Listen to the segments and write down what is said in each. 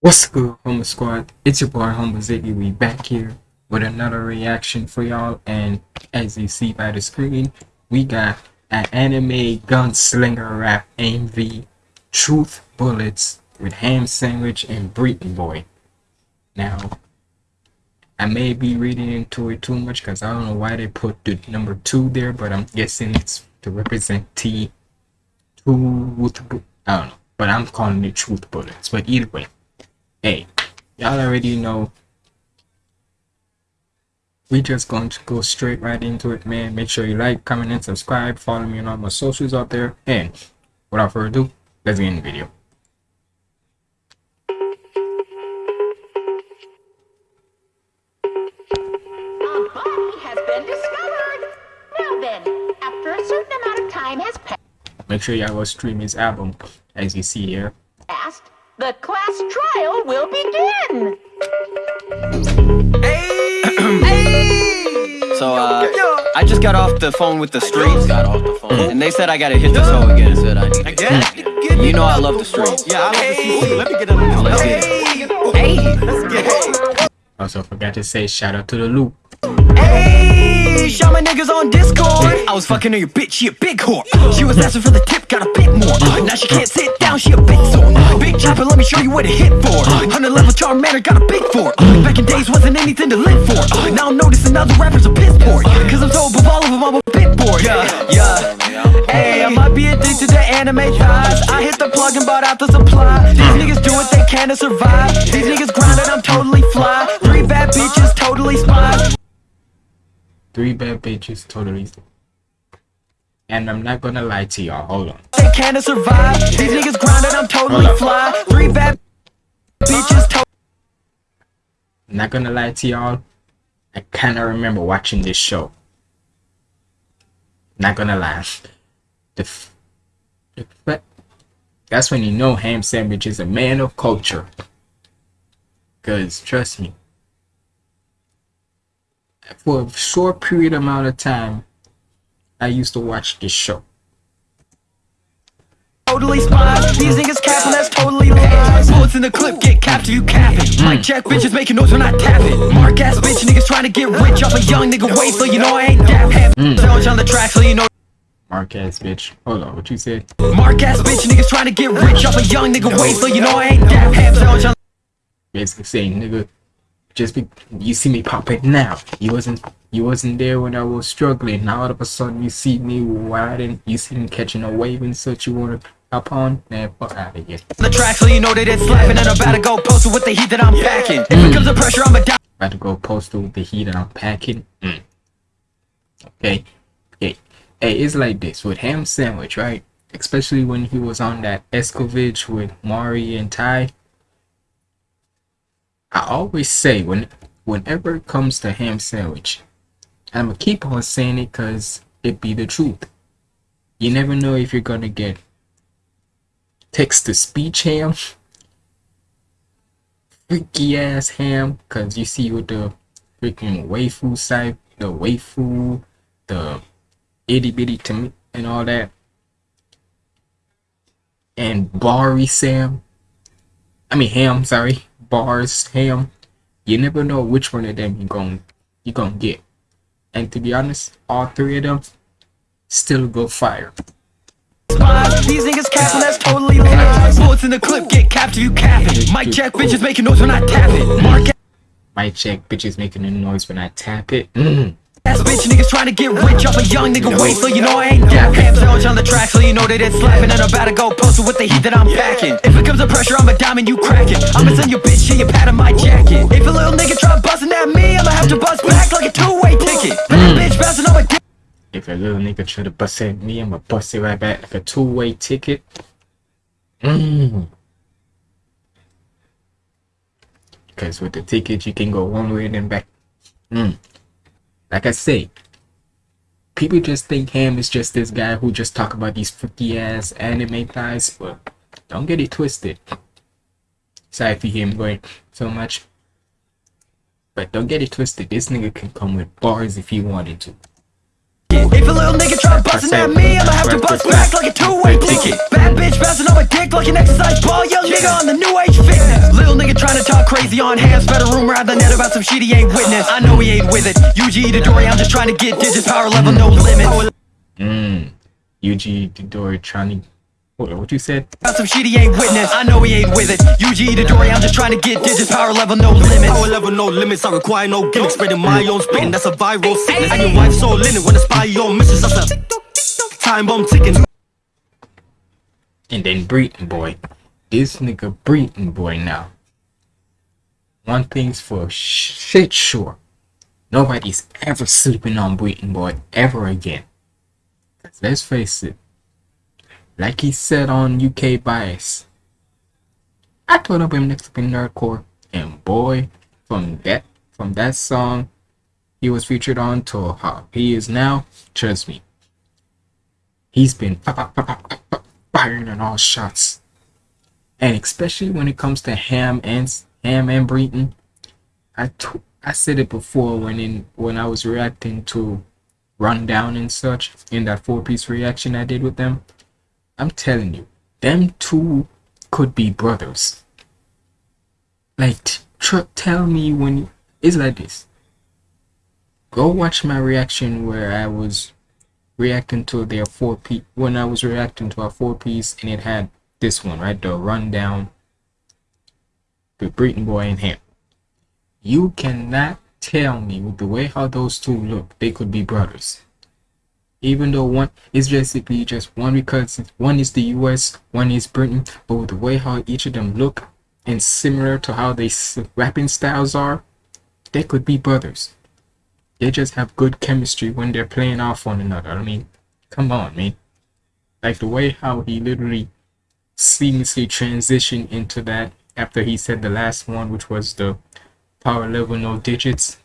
What's good, Homer Squad? It's your boy Homer Ziggy. We back here with another reaction for y'all, and as you see by the screen, we got an anime gunslinger rap MV, Truth Bullets with Ham Sandwich and Breeton Boy. Now, I may be reading into it too much because I don't know why they put the number two there, but I'm guessing it's to represent T. Truth. I don't know, but I'm calling it Truth Bullets. But either way hey. Y'all already know. We just going to go straight right into it man. Make sure you like comment and subscribe. Follow me on all my socials out there. And without further ado let's get in the video. A body has been discovered. Now then, after a certain amount of time has make sure y'all go stream his album as you see here the class trial will begin. So, uh, I just got off the phone with the streets. Got off the phone. And they said I gotta hit this hoe again. Said I need to Again? You know I love the streets. Yeah, I love the CC. Let me get on this. Let's get it. Hey! Let's get it. also forgot to say shout out to the loop Hey! Shout my niggas on Discord. I was fucking on your bitch, she a big whore. She was asking for the tip, got a bit more. Uh, now she can't sit down, she a bit sore. Big chopper, let me show you what it hit for. Uh, 100 level charm manner, got a big for. Uh, back in days wasn't anything to live for. Now I'm noticing other rappers are piss poor. Cause I'm so above all of them, I'm a bit bored. Yeah, yeah. Hey, I might be addicted to anime thighs. I hit the plug and bought out the supply. These niggas do what they can to survive. These niggas grinding, I'm totally fly. Three bad bitches, totally spies. Three bad bitches totally. And i'm not gonna lie to y'all hold on. They can to survive. These niggas grinding, I'm totally fly. Three bad bitches, to- not gonna lie to y'all i kind of remember watching this show. Not gonna lie. The, f- the that's when you know ham sandwich is a man of culture. Because trust me for a short period amount of time i used to watch this show totally spies. These niggas capping, that's totally lies. Bullets in the clip, get capped if you capping. Mic mm. check, bitches making noise when I tap it. Mark ass bitch, niggas trying to get rich off a young nigga wait, so you know I ain't dap. Ham sandwich on the track, so you know. mark ass bitch hold on what you said Mark ass bitch, niggas trying to get rich off a young nigga wait, so you know I ain't dap. Basically saying nigga just be you see me pop it now you wasn't you wasn't there when i was struggling now all of a sudden you see me riding you see me catching a wave and such you want to hop on man fuck out of here the track, so you know that it's slapping. And I'm about to go posted with the heat that I'm packing. If it comes to pressure, I'm a down. about to go postal with the heat that i'm packing mm. okay okay hey it's like this with ham sandwich right especially when he was on that escovitch with mari and ty I always say when whenever it comes to ham sandwich, I'm gonna keep on saying it because it be the truth. You never know if you're gonna get text to speech ham, freaky ass ham, because you see with the freaking waifu side, the waifu, the itty bitty to me, and all that, and Bari Sam. I mean ham, sorry, bars ham. You never know which one of them you gon' you gonna get. And to be honest, all three of them still go fire. These niggas capping, that's totally lies. Bullets in the clip, get capped if you capping. Mic check, bitches making noise when I tap it. Mark Might check bitches making a noise when I tap it. Mm. Ass bitch, niggas trying to get rich off a young nigga wait, so you know I ain't dap. Ham sandwich on the track, so you know that it's slapping. And I'm about to go posted with the heat that I'm packing. If it comes to pressure, I'm a diamond, you crack it. I'ma send your bitch, shit, you pat on my jacket. If a little nigga try busting at me, I'ma have to bust back like a two-way ticket. Bad bitch bouncing on my dick. If a little nigga try to bust at me, I'ma bust it right back like a two-way ticket. Mm. Cause with the ticket you can go one way and then back. Mm. Like I say, people just think him is just this guy who just talk about these freaky ass anime guys, but don't get it twisted. Sorry hear him going so much. But don't get it twisted. This nigga can come with bars if he wanted to. If a little nigga try busting at me, I'ma have to bust back like a two-way ticket. Bad bitch bouncing on my dick like an exercise ball. Young nigga on the new age fitness. Little nigga trying to talk crazy on hands. Spread a rumor out the net about some shit he ain't witness. I know he ain't with it. UG to Dory, I'm just trying to get digits. Power level, no limit. Mmm. UG Didori trying to. What, what you said? About some shit he ain't witness. I know he ain't with it. UG to Dory, I'm just trying to get digits. Power level, no limit. Power level, no limits. I require no gimmicks. Spreading my own spitting. That's a viral sickness. And your wife's so linen when spy your missus. That's a time bomb ticking. And then Breeton Boy. This nigga Breeton Boy now. One thing's for shit sure. Nobody's ever sleeping on Breeton Boy ever again. let's face it. Like he said on UK Bias. I told him next up in Nerdcore. And boy, from that from that song he was featured on to how he is now, trust me. He's been firing on all shots. And especially when it comes to Ham and Ham and Breeton, I t- I said it before when in when I was reacting to Rundown and such in that four piece reaction I did with them. I'm telling you, them two could be brothers. Like, tell me when it's like this. Go watch my reaction where I was reacting to their four piece when I was reacting to a four piece and it had this one right the rundown the Breeton Boy and him. You cannot tell me with the way how those two look they could be brothers. Even though one is basically just one because one is the US, one is Britain, but with the way how each of them look and similar to how they rapping styles are, they could be brothers. They just have good chemistry when they're playing off one another. I mean, come on, man. Like the way how he literally seamlessly transitioned into that after he said the last one, which was the power level no digits.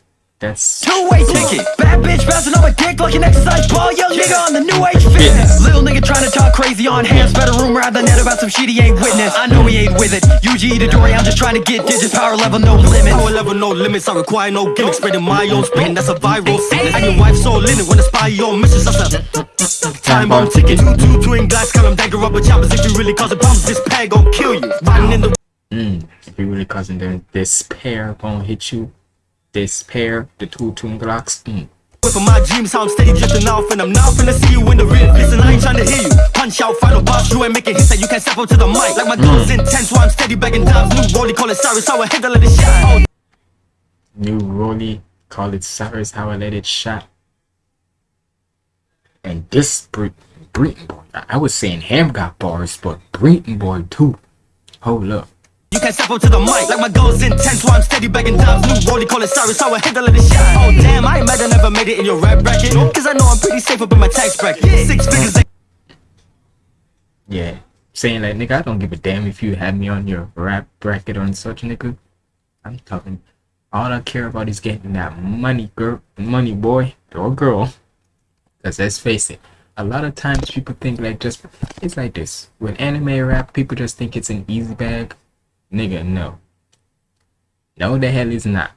That's Two-way ticket. Bad bitch bouncing on my dick like an exercise ball. Young nigga on the new age fitness. Little nigga trying to talk crazy on hands. A rumor out the net about some shit he ain't witness. I know he ain't with it. UG to Dory, I'm just trying to get digits. Power level, no limit. Power level, no limits. I require no gimmicks. Spreading my own spin. That's a viral sickness. And your wife's so linen when I spy your missus. That's a time bomb ticking. Two, two twin call them dagger rubber choppers. If you really causing problems, this pad gon' kill you. Riding in the Mm, if you really causing them despair gonna hit you. Despair, the two twin glocks. Mm. Of my dreams, how I'm steady drifting off, and I'm now finna see you in the real. Listen, I ain't tryna hear you. Punch out, final boss, you ain't making hits that you can't step up to the mic. Like my guns intense, while I'm steady bagging dimes. New rollie, call it Cyrus, how I hit the let it shine. New Rolly, call it Cyrus, how I let it shot. And this Breeton boy, I- was saying Ham got bars, but Breeton boy too. Hold up. You can't step up to the mic. Like my goals intense, while I'm steady bagging dimes. New rollie, call it Cyrus, how I hit the let it shine. Oh damn, I ain't mad I never made it in your rap bracket. Cause I know I'm pretty safe up in my tax bracket. Six figures, Yeah. Saying like nigga, I don't give a damn if you have me on your rap bracket or such nigga. I'm talking all I care about is getting that money girl money boy or girl. Cause let's face it, a lot of times people think like just it's like this. With anime rap, people just think it's an easy bag. Nigga, no. No the hell is not.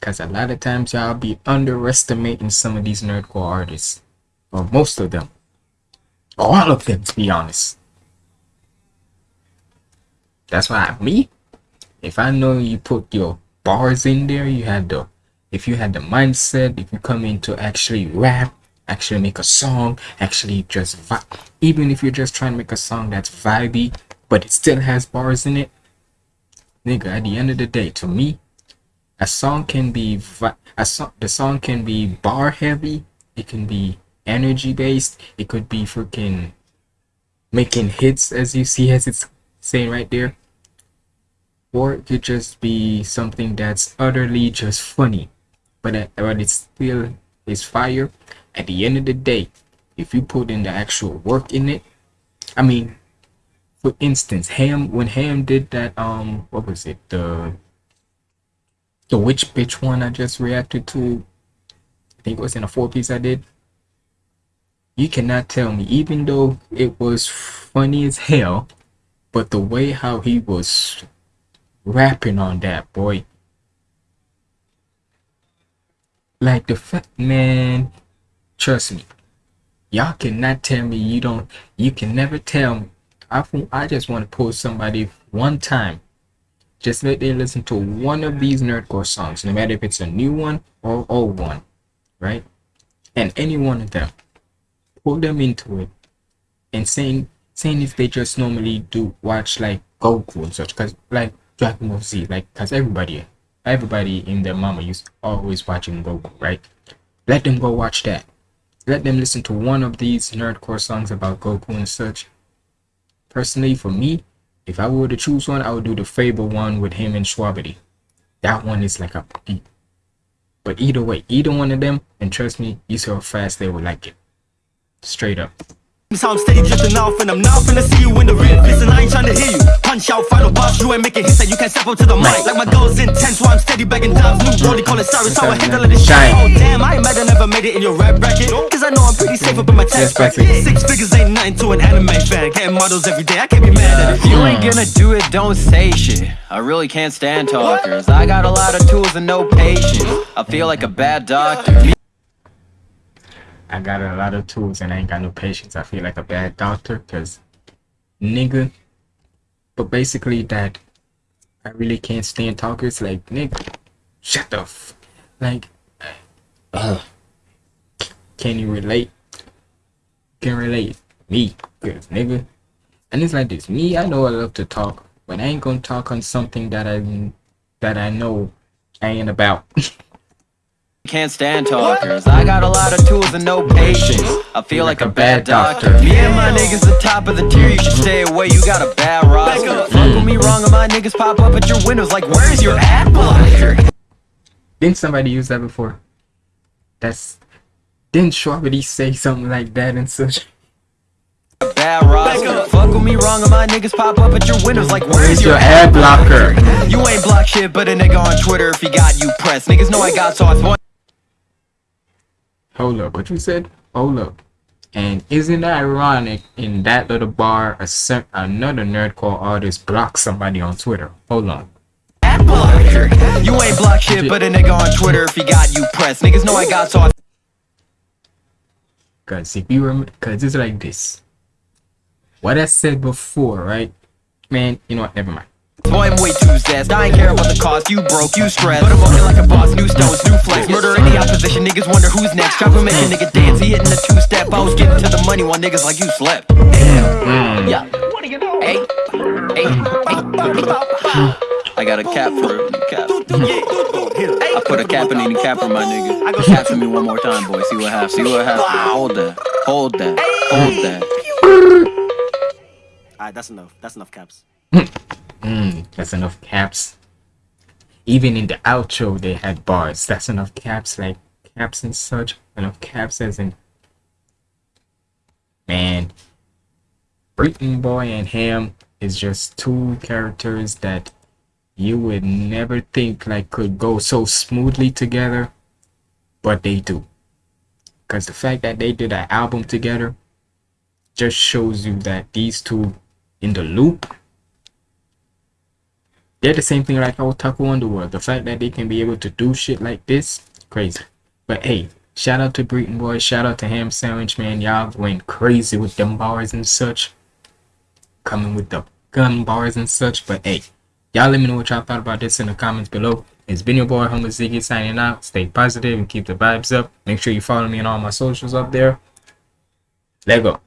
Cause a lot of times y'all be underestimating some of these nerdcore artists. Or most of them. All of them to be honest. That's why me, if I know you put your bars in there, you had the if you had the mindset, if you come in to actually rap, actually make a song, actually just even if you're just trying to make a song that's vibey, but it still has bars in it, nigga. At the end of the day, to me, a song can be a song. The song can be bar heavy. It can be energy based. It could be freaking making hits, as you see, as it's saying right there or it could just be something that's utterly just funny but uh, but it still is fire at the end of the day if you put in the actual work in it i mean for instance ham when ham did that um what was it the the witch bitch one i just reacted to i think it was in a four piece i did you cannot tell me even though it was funny as hell but the way how he was rapping on that boy. Like the fact, man, trust me, y'all cannot tell me you don't. You can never tell me. I think I just want to pull somebody one time Just let them listen to one of these nerdcore songs, no matter if it's a new one or old one, right? And any one of them, pull them into it, and saying saying if they just normally do watch like Goku and such, cause like Dragon Ball Z, like cause everybody everybody in their mama used always watching Goku, right? Let them go watch that. Let them listen to one of these nerdcore songs about Goku and such. Personally, for me, if I were to choose one, I would do the Fable one with him and Shwabadi. That one is like a beat. But either way, either one of them, and trust me, you see how fast they will like it. Straight up. So I'm steady drifting off and I'm not finna see you in the rear Listen, I ain't trying to hear you Punch out, final boss, you ain't making hits that you can't step up to the mic Like my goals intense, while I'm steady begging dimes New rollie, call it Cyrus, how I hit to let it shine Oh damn, I ain't mad I never made it in your rap bracket Cause I know I'm safe up in my tax bracket Six figures ain't nothing to an anime fan Getting models every day, I can't be mad at it You ain't gonna do it, don't say shit. I really can't stand talkers. I got a lot of tools and no patience. I feel like a bad doctor. I got a lot of tools and I ain't got no patience. I feel like a bad doctor because nigga. But basically that I really can't stand talkers like nigga. Shut the f like uh can you relate? Can relate me, cause nigga. And it's like this. Me, I know I love to talk, but I ain't gonna talk on something that I that I know I ain't about. Can't stand talkers. I got a lot of tools and no patience. I feel like a bad doctor. Me and my niggas the top of the tier. You should stay away. You got a bad roster. Fuck with me wrong, and my niggas pop up at your windows like, where's your ad blocker? Didn't somebody use that before? That's didn't Shwabadi say something like that and such? A bad roster. Fuck with me wrong, and my niggas pop up at your windows like, where's your ad blocker? You ain't block shit, but a nigga on Twitter if he got you pressed. Niggas know I got sauce. Boy. Hold up, what you said? Hold up. And isn't that ironic in that little bar a cer- another nerdcore artist blocked somebody on Twitter? Hold on. ad blocker. You ain't block shit, but a nigga on Twitter if he got you pressed. Niggas know I got sauce. Cause if you remember, cause it's like this. What I said before, right? Man, you know what? Never mind. Boy, I'm way too zest. I ain't care about the cost. You broke, you stressed. But I'm walking like a boss. New stones, new flex. Murder in the opposition. Niggas wonder who's next. Drop and make a nigga dance. He hitting the two step. I was getting to the money while niggas like you slept. Yeah. What do you know? Hey. Hey. Hey. I got a cap for it. Cap. I put a cap in any cap for my nigga. Cap for me one more time, boy. See what happens. See what happens. Hold that. Hold that. Hold that. Alright, that's enough, that's enough caps Mm, that's enough caps. Even in the outro, they had bars. That's enough caps, like caps and such. Enough caps as in. Man, Breeton Boy and him is just two characters that you would never think like could go so smoothly together, but they do. Cause the fact that they did an album together just shows you that these two in the loop they're the same thing like Otaku Underworld. The fact that they can be able to do shit like this, crazy. But hey, shout out to Breeton Boy, shout out to Ham Sandwich Man. Y'all went crazy with them bars and such. Coming with the gun bars and such. But hey, y'all let me know what y'all thought about this in the comments below. It's been your boy Humble Ziggy signing out. Stay positive and keep the vibes up. Make sure you follow me on all my socials up there. Let go.